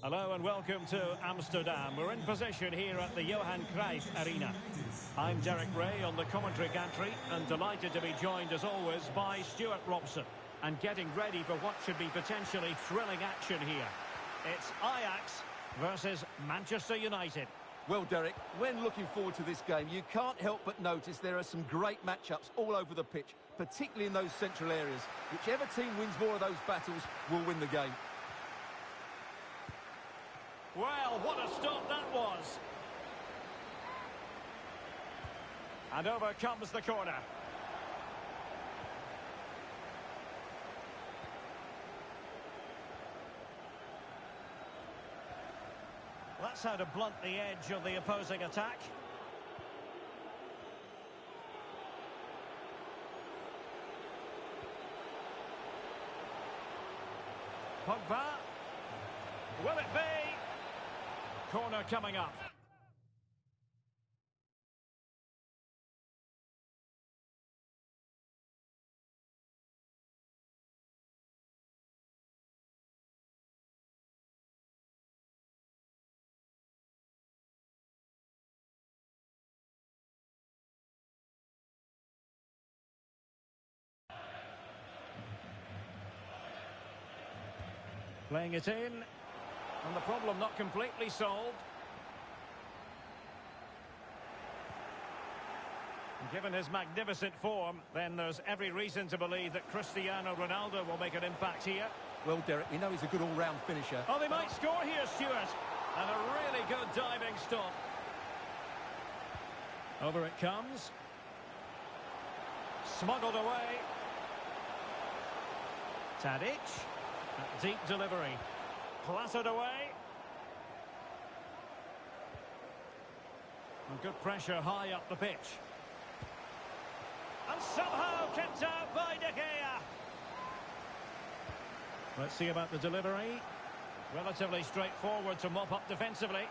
Hello and welcome to Amsterdam. We're in position here at the Johan Cruyff Arena. I'm Derek Ray on the commentary gantry and delighted to be joined as always by Stuart Robson and getting ready for what should be potentially thrilling action here. It's Ajax versus Manchester United. Well, Derek, when looking forward to this game, you can't help but notice there are some great matchups all over the pitch, particularly in those central areas. Whichever team wins more of those battles will win the game. Well, what a stop that was. And over comes the corner. That's how to blunt the edge of the opposing attack. Pogba. Will it be? Corner coming up. Playing it in. And the problem not completely solved. Given his magnificent form, then there's every reason to believe that Cristiano Ronaldo will make an impact here. Well, Derek, we know he's a good all-round finisher. Oh, they might score here, Stuart. And a really good diving stop. Over it comes. Smuggled away. Tadic. Deep delivery. Clattered away. And good pressure high up the pitch. And somehow kept out by De Gea. Let's see about the delivery. Relatively straightforward to mop up defensively.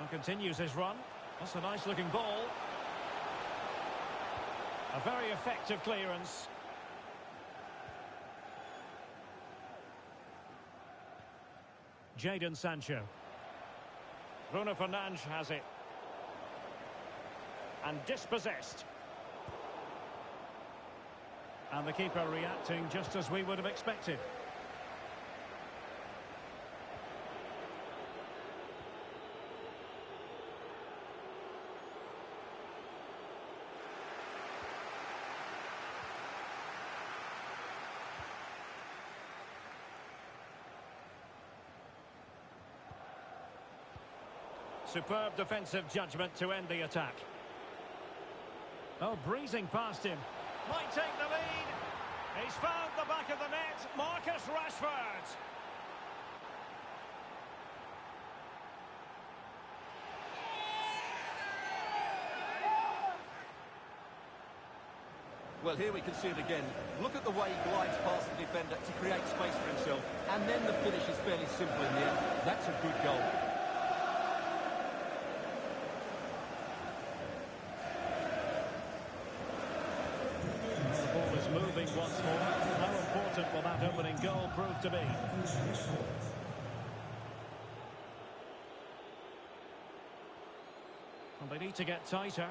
And continues his run. That's a nice looking ball. A very effective clearance. Jadon Sancho. Bruno Fernandes has it. And dispossessed. And the keeper reacting just as we would have expected. Superb defensive judgment to end the attack. Oh, breezing past him. Might take the lead. He's found the back of the net. Marcus Rashford. Well, here we can see it again. Look at the way he glides past the defender to create space for himself. And then the finish is fairly simple in the end. That's a good goal. The ball is moving once more. How important will that opening goal prove to be? And they need to get tighter.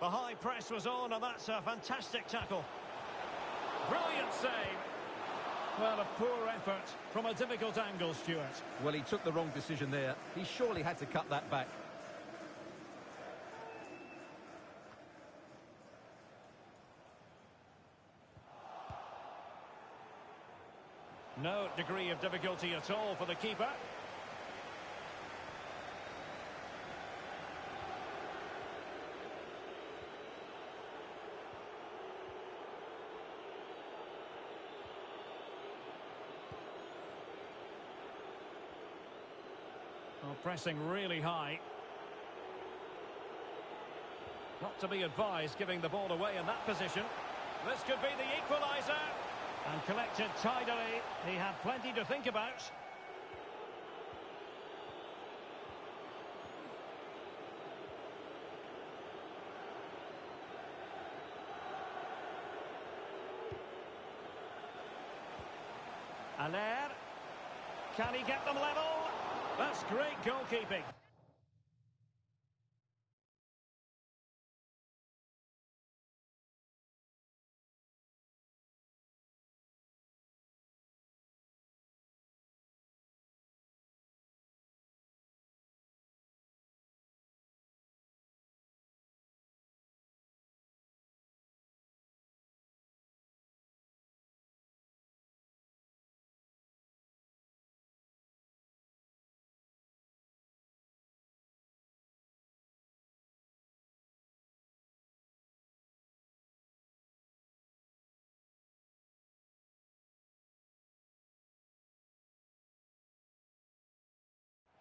The high press was on, and that's a fantastic tackle. Brilliant save. Well, a poor effort from a difficult angle, Stuart. Well, he took the wrong decision there. He surely had to cut that back. No degree of difficulty at all for the keeper. Well, pressing really high. Not to be advised giving the ball away in that position. This could be the equaliser. And collected tidily. He had plenty to think about. Haller. Can he get them level? That's great goalkeeping.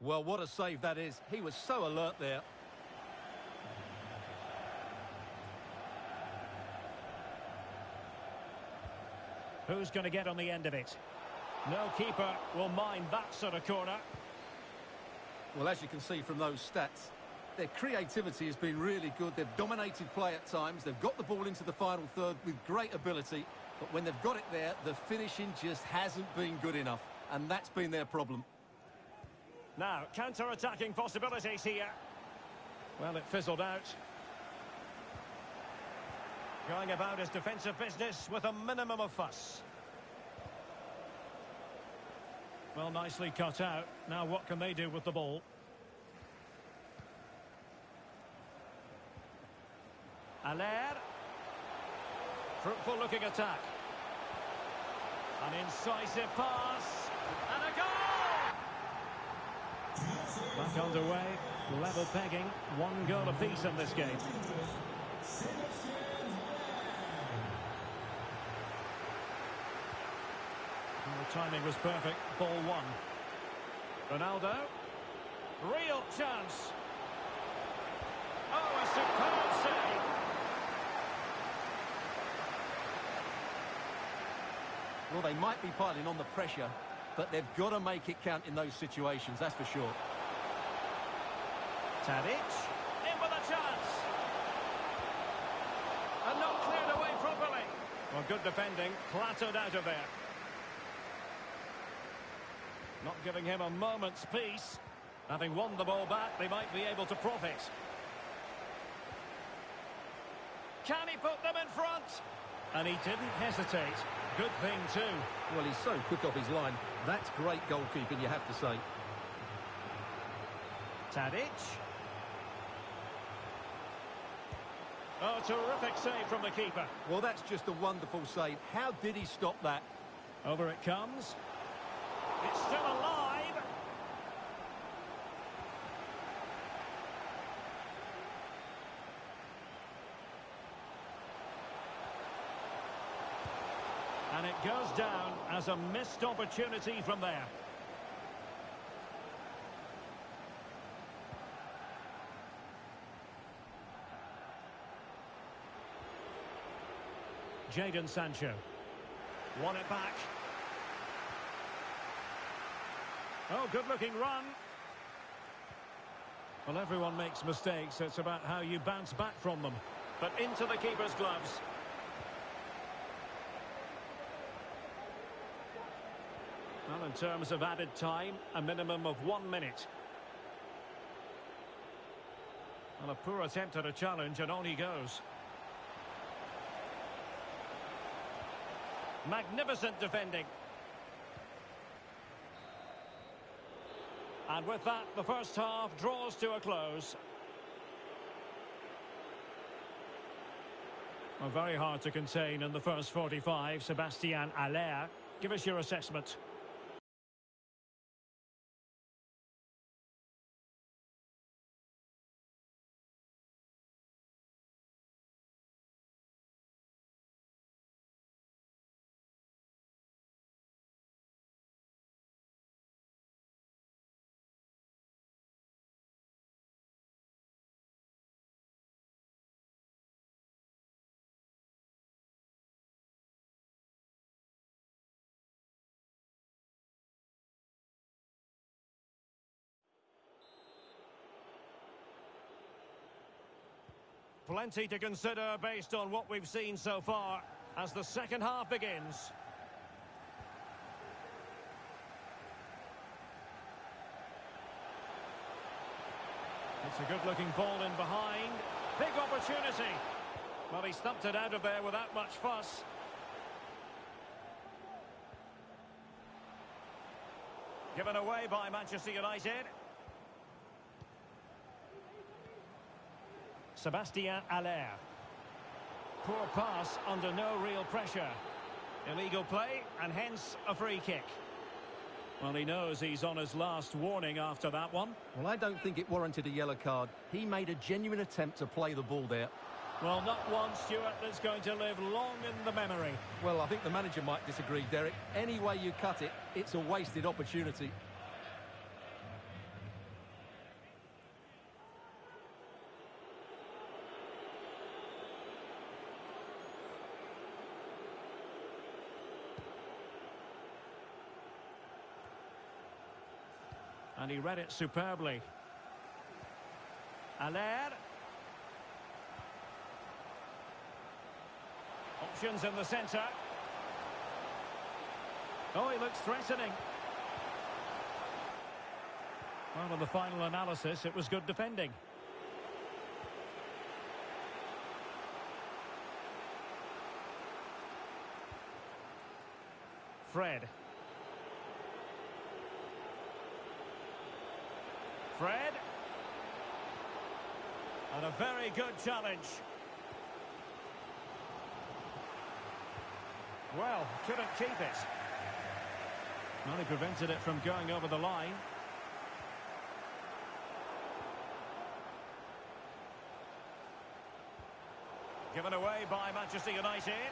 Well, what a save that is. He was so alert there. Who's going to get on the end of it? No keeper will mind that sort of corner. Well, as you can see from those stats, their creativity has been really good. They've dominated play at times. They've got the ball into the final third with great ability. But when they've got it there, the finishing just hasn't been good enough. And that's been their problem. Now, counter-attacking possibilities here. Well, it fizzled out. Going about his defensive business with a minimum of fuss. Well, nicely cut out. Now what can they do with the ball? Haller. Fruitful looking attack. An incisive pass. And a goal! Back underway. Level pegging. One goal apiece in this game. And the timing was perfect. Ball one. Ronaldo. Real chance. Oh, a superb save. Well, they might be piling on the pressure, but they've got to make it count in those situations, that's for sure. Tadic. In with a chance. And not cleared away properly. Well, good defending. Clattered out of there. Not giving him a moment's peace. Having won the ball back, they might be able to profit. Can he put them in front? And he didn't hesitate. Good thing, too. Well, he's so quick off his line. That's great goalkeeping, you have to say. Tadic. Oh, terrific save from the keeper. Well, that's just a wonderful save. How did he stop that? Over it comes. It's still alive. And it goes down as a missed opportunity from there. Jadon Sancho. Won it back. Oh, good-looking run. Well, everyone makes mistakes. It's about how you bounce back from them. But into the keeper's gloves. Well, in terms of added time, a minimum of one minute. Well, a poor attempt at a challenge, and on he goes. Magnificent defending. And with that, the first half draws to a close. Well, very hard to contain in the first 45. Sebastian Haller. give us your assessment. plenty to consider based on what we've seen so far as the second half begins. It's a good-looking ball in behind. Big opportunity. Well, he stumped it out of there without much fuss. Given away by Manchester United. Sebastien Haller. Poor pass under no real pressure. Illegal play and hence a free kick. Well, he knows he's on his last warning after that one. Well, I don't think it warranted a yellow card. He made a genuine attempt to play the ball there. Well, not one, Stuart, that's going to live long in the memory. Well, I think the manager might disagree, Derek. Any way you cut it, it's a wasted opportunity. And he read it superbly. Haller. Options in the centre. Oh, he looks threatening. Well, on the final analysis, it was good defending. Fred. Fred. And a very good challenge. Well, couldn't keep it. Well, he prevented it from going over the line. Given away by Manchester United.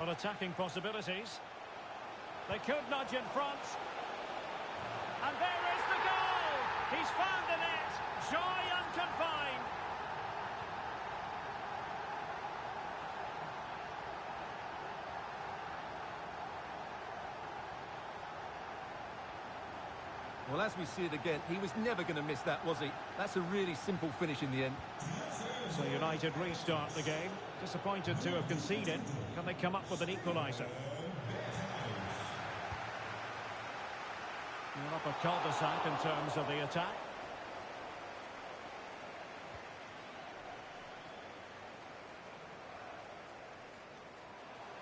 On attacking possibilities. They could nudge in front. And there is the goal! He's found the net. Joy unconfined. Well, as we see it again, he was never going to miss that, was he? That's a really simple finish in the end. So United restart the game. Disappointed to have conceded. Can they come up with an equaliser? Cul-de-sac in terms of the attack.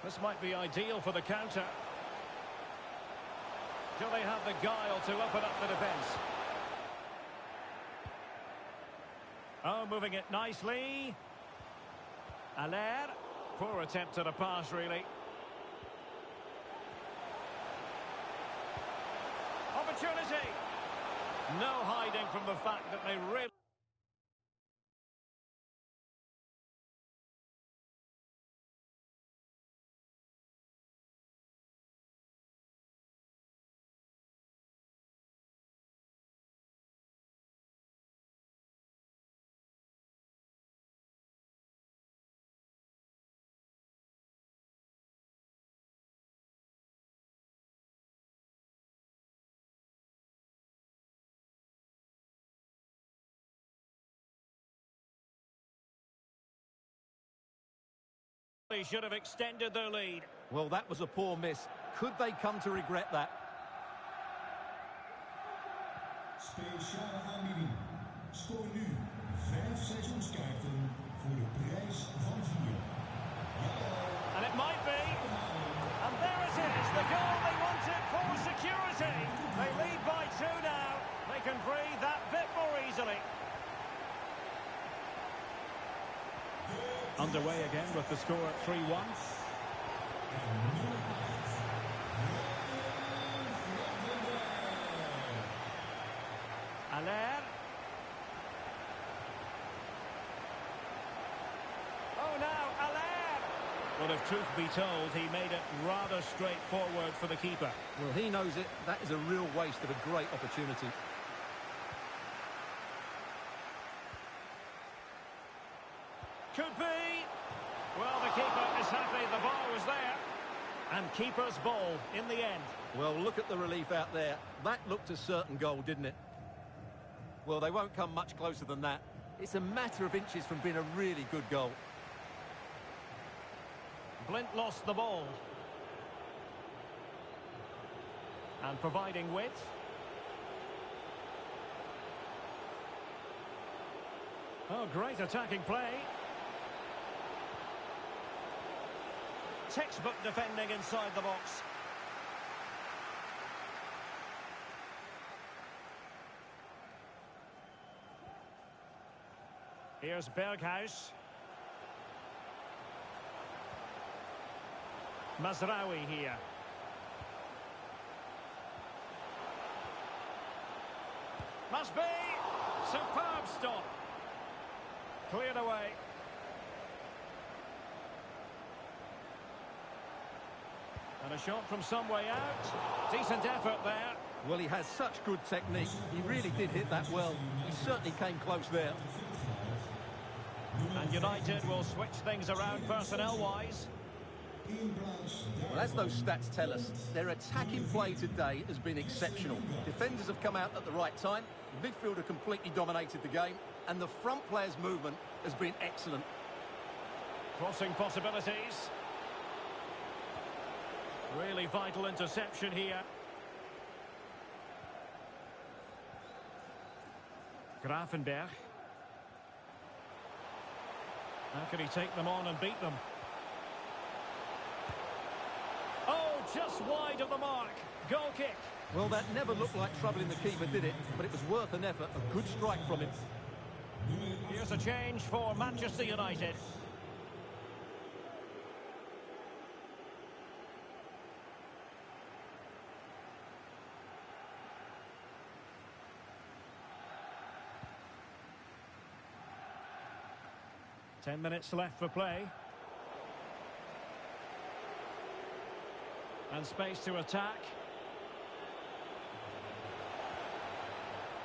This might be ideal for the counter. Do they have the guile to open up the defence? Oh, moving it nicely. Haller. Poor attempt at a pass, really. Opportunity. No hiding from the fact that they really... They should have extended their lead. Well, that was a poor miss. Could they come to regret that? Speciale aanbieding. Scoor nu vijf seizoenskaarten voor de prijs van vier. And it might be. And there it is, the goal they wanted for security. They lead by two now. They can breathe that bit more easily. Underway again with the score at 3-1. Haller. Oh, now Haller. Well, if truth be told, he made it rather straightforward for the keeper. Well, he knows it. That is a real waste of a great opportunity. Could be. Well, the keeper is happy the ball was there. And keeper's ball in the end. Well, look at the relief out there. That looked a certain goal, didn't it? Well, they won't come much closer than that. It's a matter of inches from being a really good goal. Blind lost the ball. And providing width. Oh, great attacking play. Textbook defending inside the box. Here's Berghuis. Mazraoui here. Must be! Superb stop. Cleared away. And a shot from some way out. Decent effort there. Well, he has such good technique. He really did hit that well. He certainly came close there. And United will switch things around personnel-wise. Well, as those stats tell us, their attacking play today has been exceptional. Defenders have come out at the right time, the midfielder completely dominated the game, and the front player's movement has been excellent. Crossing possibilities. Really vital interception here. Gravenberch. How can he take them on and beat them? Oh, just wide of the mark. Goal kick. Well, that never looked like troubling the keeper, did it? But it was worth an effort. A good strike from him. Here's a change for Manchester United. Ten minutes left for play. And space to attack.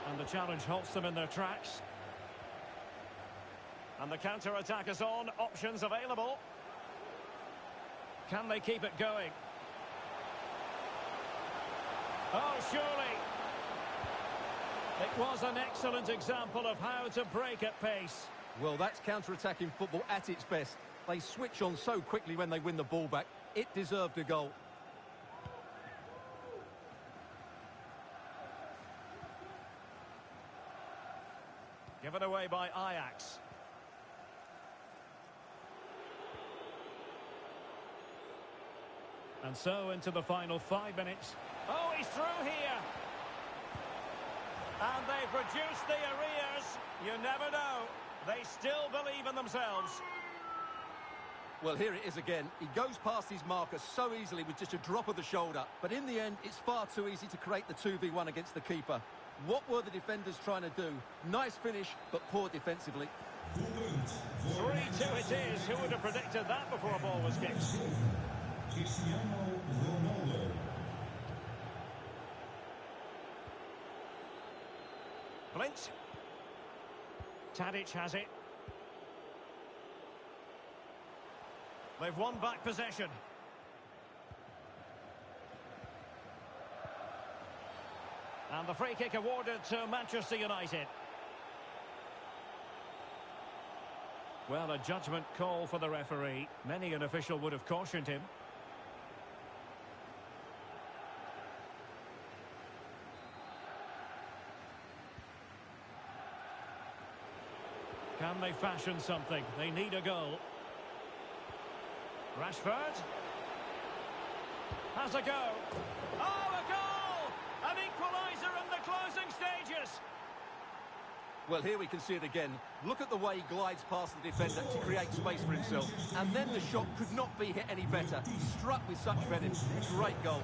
And the challenge halts them in their tracks. And the counter-attack is on. Options available. Can they keep it going? Oh, surely. It was an excellent example of how to break at pace. Well, that's counter-attacking football at its best. They switch on so quickly when they win the ball back. It deserved a goal. Given away by Ajax. And so into the final five minutes. Oh, he's through here. And they produce the arrears. You never know. They still believe in themselves. Well, here it is again. He goes past his marker so easily with just a drop of the shoulder. But in the end, it's far too easy to create the 2v1 against the keeper. What were the defenders trying to do? Nice finish, but poor defensively. 3-2 it is. Who would have predicted that before a ball was kicked? Cristiano Ronaldo. Blind. Tadic has it. They've won back possession. And the free kick awarded to Manchester United. Well, a judgment call for the referee. Many an official would have cautioned him. Can they fashion something? They need a goal. Rashford. Has a go. Oh, a goal! An equaliser in the closing stages. Well, here we can see it again. Look at the way he glides past the defender to create space for himself. And then the shot could not be hit any better. Struck with such venom. Great goal.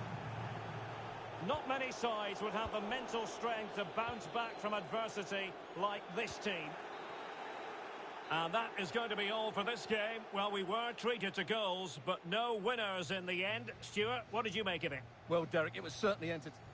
Not many sides would have the mental strength to bounce back from adversity like this team. And that is going to be all for this game. Well, we were treated to goals, but no winners in the end. Stuart, what did you make of it? Well, Derek, it was certainly entertaining.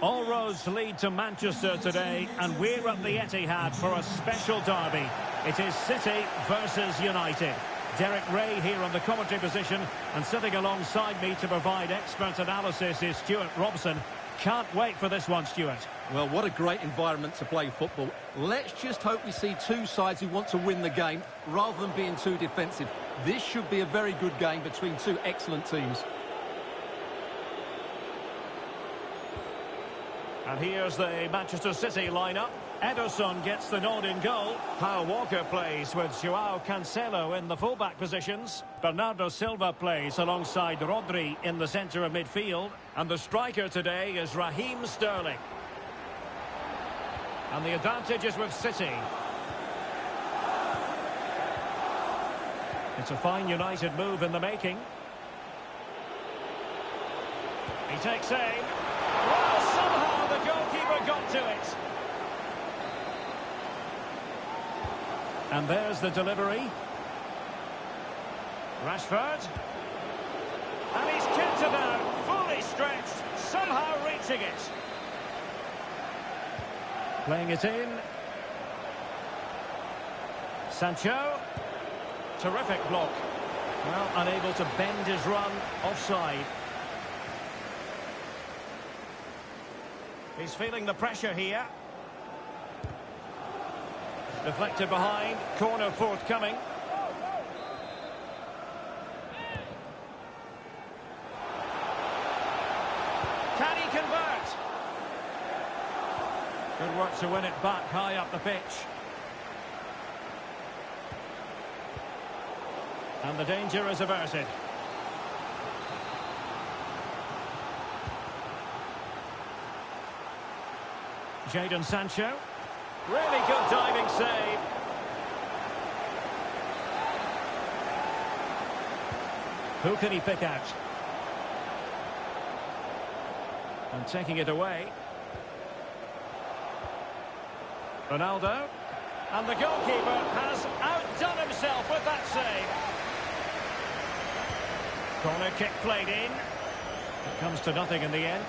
All roads lead to Manchester today, and we're at the Etihad for a special derby. It is City versus United. Derek Rae here on the commentary position, and sitting alongside me to provide expert analysis is Stewart Robson. Can't wait for this one, Stewart. Well, what a great environment to play football. Let's just hope we see two sides who want to win the game rather than being too defensive. This should be a very good game between two excellent teams. And here's the Manchester City lineup. Ederson gets the nod in goal. Kyle Walker plays with Joao Cancelo in the fullback positions. Bernardo Silva plays alongside Rodri in the centre of midfield. And the striker today is Raheem Sterling. And the advantage is with City. It's a fine United move in the making. He takes aim. Well, somehow the goalkeeper got to it. And there's the delivery. Rashford. And he's kicked it out, fully stretched, somehow reaching it. Playing it in. Sancho. Terrific block. Well, unable to bend his run offside. He's feeling the pressure here. Deflected behind. Corner forthcoming. Can he convert? Good work to win it back high up the pitch. And the danger is averted. Jadon Sancho. Really good diving save. Who can he pick out? And taking it away. Ronaldo. And the goalkeeper has outdone himself with that save. Corner kick played in. It comes to nothing in the end.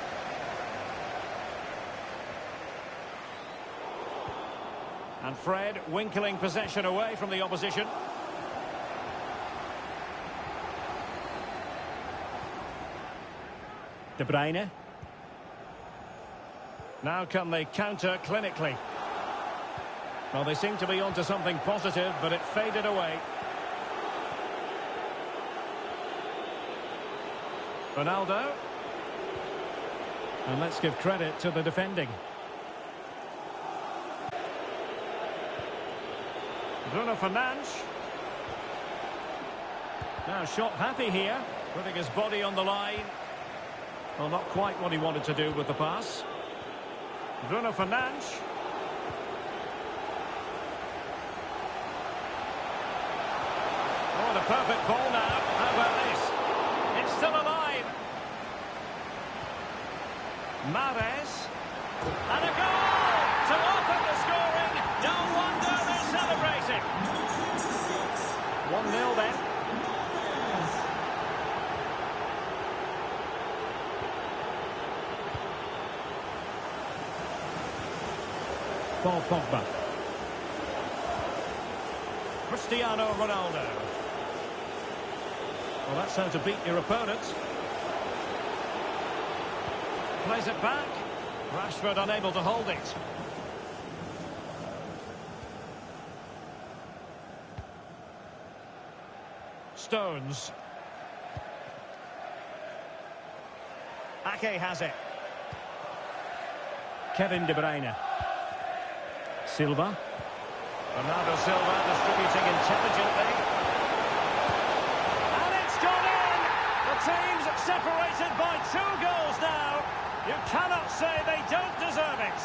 And Fred winkling possession away from the opposition. De Bruyne. Now can they counter clinically? Well, they seem to be onto something positive, but it faded away. Ronaldo. And let's give credit to the defending. Bruno Fernandes. Now shot happy here, putting his body on the line. Well, not quite what he wanted to do with the pass. Bruno Fernandes. Oh, the perfect ball now. How about this? It's still alive. Mahrez. And a goal to open the scoring. No wonder 1-0 then. Paul Pogba. Cristiano Ronaldo. Well, that's how to beat your opponent. Plays it back. Rashford unable to hold it. Stones. Ake has it. Kevin De Bruyne. Silva. Bernardo Silva distributing intelligently. And it's gone in! The team's separated by two goals now. You cannot say they don't deserve it.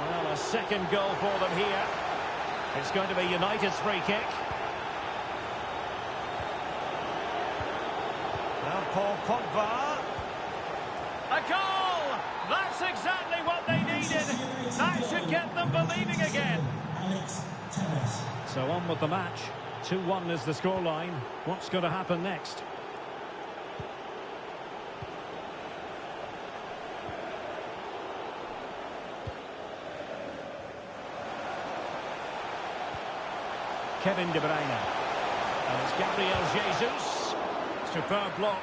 Well, a second goal for them here. It's going to be United's free kick. Paul Pogba. A goal! That's exactly what they needed. That should get them believing again. So on with the match. 2-1 is the scoreline. What's going to happen next? Kevin De Bruyne. And it's Gabriel Jesus. Superb block.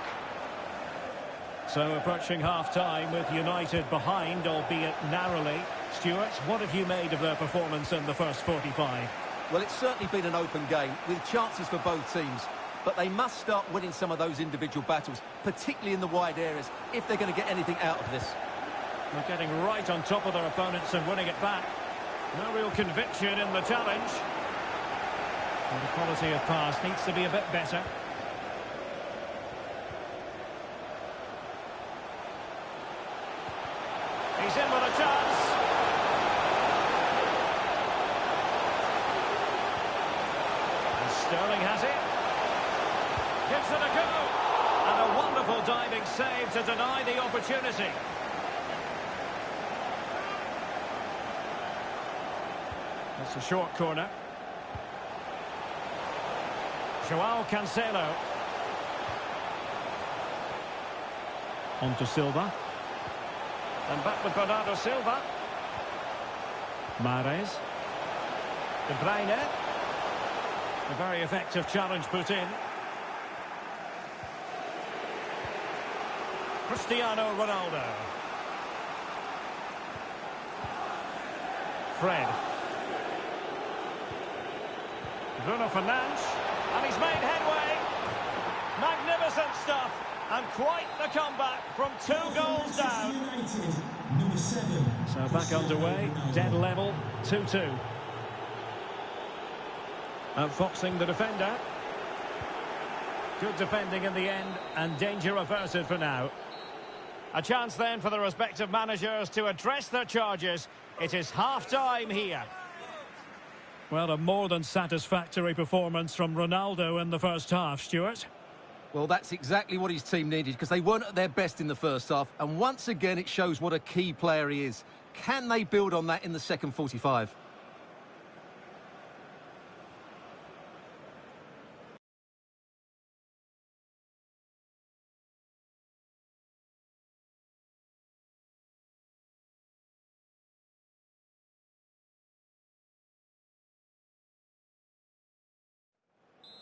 So approaching half-time with United behind, albeit narrowly. Stewart, what have you made of their performance in the first 45? Well, it's certainly been an open game with chances for both teams. But they must start winning some of those individual battles, particularly in the wide areas, if they're going to get anything out of this. They're getting right on top of their opponents and winning it back. No real conviction in the challenge. And the quality of pass needs to be a bit better. He's in with a chance. And Sterling has it. Gives it a go. And a wonderful diving save to deny the opportunity. It's a short corner. Joao Cancelo. On to Silva. And back with Bernardo Silva. Mahrez. De Bruyne. A very effective challenge put in. Cristiano Ronaldo. Fred. Bruno Fernandes. And he's made headway. Magnificent stuff. And quite the comeback from two goals down. So back underway, dead level, 2-2. Outfoxing the defender. Good defending in the end, and danger averted for now. A chance then for the respective managers to address their charges. It is half-time here. Well, a more than satisfactory performance from Ronaldo in the first half, Stewart. Well, that's exactly what his team needed because they weren't at their best in the first half. And once again, it shows what a key player he is. Can they build on that in the second 45?